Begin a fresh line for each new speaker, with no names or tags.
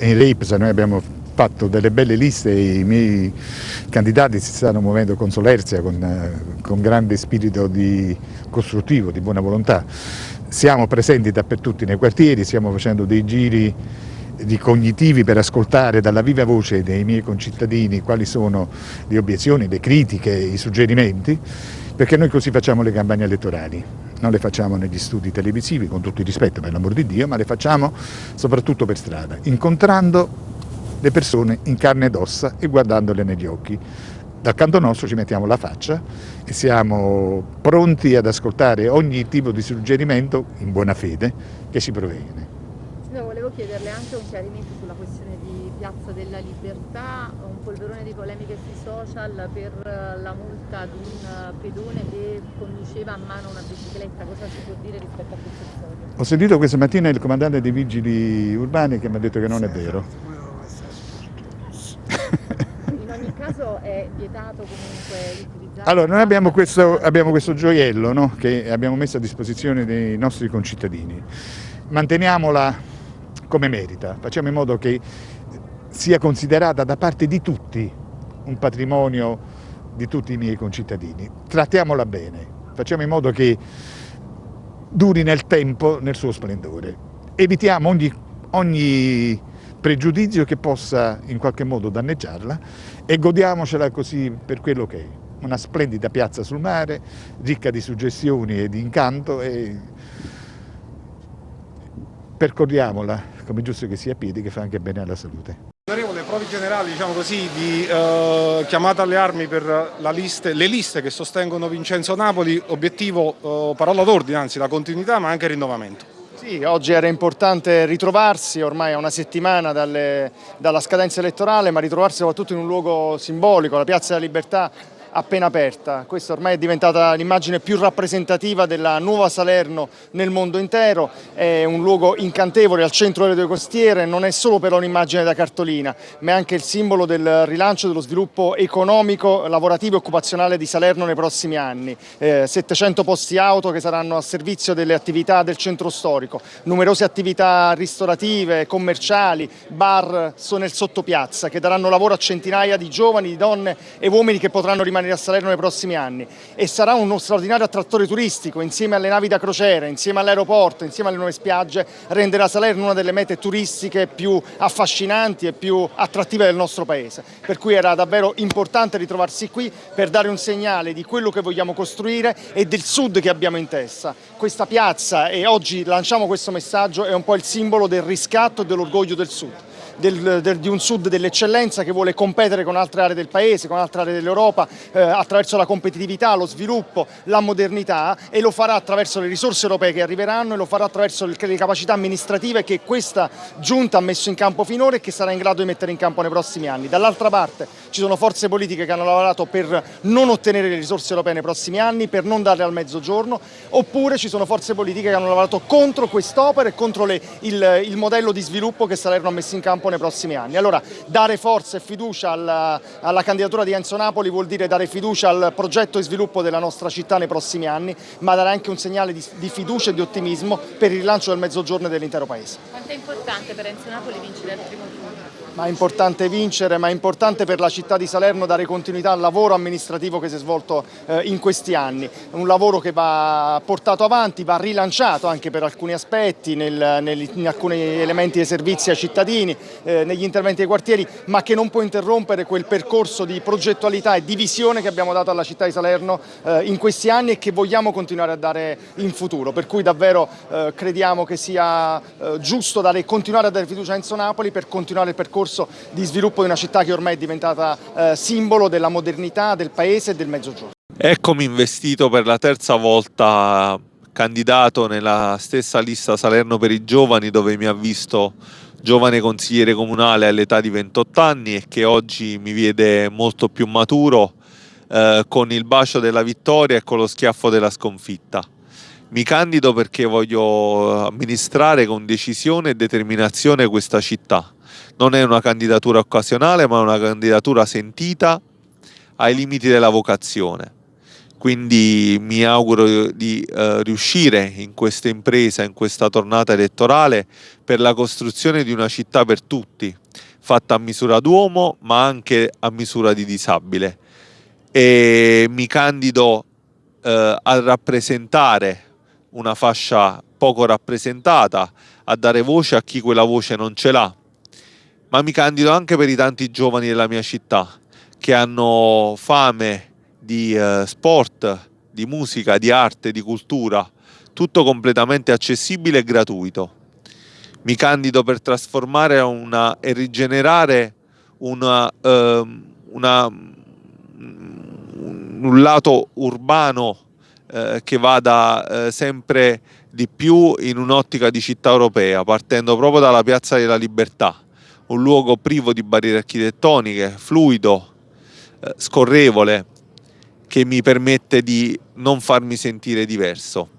in RIPSA noi abbiamo fatto delle belle liste e i miei candidati si stanno muovendo con solerzia, con, eh, con grande spirito di costruttivo, di buona volontà. Siamo presenti dappertutto nei quartieri, stiamo facendo dei giri di cognitivi per ascoltare dalla viva voce dei miei concittadini quali sono le obiezioni, le critiche, i suggerimenti, perché noi così facciamo le campagne elettorali. Non le facciamo negli studi televisivi, con tutto il rispetto per l'amor di Dio, ma le facciamo soprattutto per strada, incontrando le persone in carne ed ossa e guardandole negli occhi. Dal canto nostro ci mettiamo la faccia e siamo pronti ad ascoltare ogni tipo di suggerimento in buona fede che ci proviene.
Signor, volevo chiederle anche un chiarimento sulla questione Piazza della Libertà, un polverone di polemiche sui social per la multa ad un pedone che conduceva a mano una bicicletta, cosa si può dire rispetto a questo episodio?
Ho sentito questa mattina il comandante dei vigili urbani che mi ha detto che non è vero.
In ogni caso è vietato comunque utilizzare...
Allora, noi abbiamo questo, abbiamo questo gioiello no? che abbiamo messo a disposizione dei nostri concittadini. Manteniamola come merita, facciamo in modo che sia considerata da parte di tutti un patrimonio di tutti i miei concittadini. Trattiamola bene, facciamo in modo che duri nel tempo nel suo splendore. Evitiamo ogni, ogni pregiudizio che possa in qualche modo danneggiarla e godiamocela così per quello che è. Una splendida piazza sul mare, ricca di suggestioni e di incanto e percorriamola come giusto che sia a piedi che fa anche bene alla salute.
Onorevole, provi generali diciamo così, di eh, chiamata alle armi per liste, le liste che sostengono Vincenzo Napoli, obiettivo, eh, parola d'ordine, anzi la continuità ma anche il rinnovamento.
Sì, oggi era importante ritrovarsi, ormai a una settimana dalle, dalla scadenza elettorale, ma ritrovarsi soprattutto in un luogo simbolico, la Piazza della Libertà, appena aperta. Questa ormai è diventata l'immagine più rappresentativa della nuova Salerno nel mondo intero, è un luogo incantevole al centro delle due costiere, non è solo però un'immagine da cartolina, ma è anche il simbolo del rilancio dello sviluppo economico, lavorativo e occupazionale di Salerno nei prossimi anni. Eh, 700 posti auto che saranno a servizio delle attività del centro storico, numerose attività ristorative, commerciali, bar sono nel sottopiazza che daranno lavoro a centinaia di giovani, di donne e uomini che potranno rimanere rimanere a Salerno nei prossimi anni e sarà uno straordinario attrattore turistico insieme alle navi da crociera, insieme all'aeroporto, insieme alle nuove spiagge, renderà Salerno una delle mete turistiche più affascinanti e più attrattive del nostro paese. Per cui era davvero importante ritrovarsi qui per dare un segnale di quello che vogliamo costruire e del sud che abbiamo in testa. Questa piazza e oggi lanciamo questo messaggio è un po' il simbolo del riscatto e dell'orgoglio del sud del, del, di un sud dell'eccellenza che vuole competere con altre aree del paese, con altre aree dell'Europa eh, attraverso la competitività, lo sviluppo, la modernità e lo farà attraverso le risorse europee che arriveranno e lo farà attraverso le capacità amministrative che questa giunta ha messo in campo finora e che sarà in grado di mettere in campo nei prossimi anni. Dall'altra parte ci sono forze politiche che hanno lavorato per non ottenere le risorse europee nei prossimi anni, per non darle al mezzogiorno, oppure ci sono forze politiche che hanno lavorato contro quest'opera e contro le, il, il modello di sviluppo che Salerno ha messo in campo nei prossimi anni. Allora dare forza e fiducia alla, alla, candidatura di Enzo Napoli vuol dire dare fiducia al progetto di sviluppo della nostra città nei prossimi anni, ma dare anche un segnale di, di fiducia e di ottimismo per il rilancio del mezzogiorno e dell'intero Paese.
Quanto è importante per Enzo Napoli vincere il primo turno?
Ma è importante vincere, ma è importante per la città di Salerno dare continuità al lavoro amministrativo che si è svolto eh, in questi anni. Un lavoro che va portato avanti, va rilanciato anche per alcuni aspetti, nel, nel, in alcuni elementi dei servizi ai cittadini, eh, negli interventi dei quartieri, ma che non può interrompere quel percorso di progettualità e di visione che abbiamo dato alla città di Salerno eh, in questi anni e che vogliamo continuare a dare in futuro. Per cui davvero eh, crediamo che sia eh, giusto dare, continuare a dare fiducia a Enzo Napoli per continuare il percorso percorso di sviluppo di una città che ormai è diventata eh, simbolo della modernità del paese e del mezzogiorno.
Eccomi investito per la terza volta candidato nella stessa lista Salerno per i giovani dove mi ha visto giovane consigliere comunale all'età di 28 anni e che oggi mi vede molto più maturo eh, con il bacio della vittoria e con lo schiaffo della sconfitta. Mi candido perché voglio amministrare con decisione e determinazione questa città non è una candidatura occasionale ma una candidatura sentita ai limiti della vocazione. quindi mi auguro di eh, riuscire in questa impresa, in questa tornata elettorale per la costruzione di una città per tutti, fatta a misura d'uomo ma anche a misura di disabile. E mi candido eh, a rappresentare una fascia poco rappresentata, a dare voce a chi quella voce non ce l'ha, ma mi candido anche per i tanti giovani della mia città che hanno fame di eh, sport, di musica, di arte, di cultura, tutto completamente accessibile e gratuito. Mi candido per trasformare una, e rigenerare una, eh, una, un lato urbano eh, che vada eh, sempre di più in un'ottica di città europea, partendo proprio dalla Piazza della Libertà, un luogo privo di barriere architettoniche, fluido, eh, scorrevole, che mi permette di non farmi sentire diverso.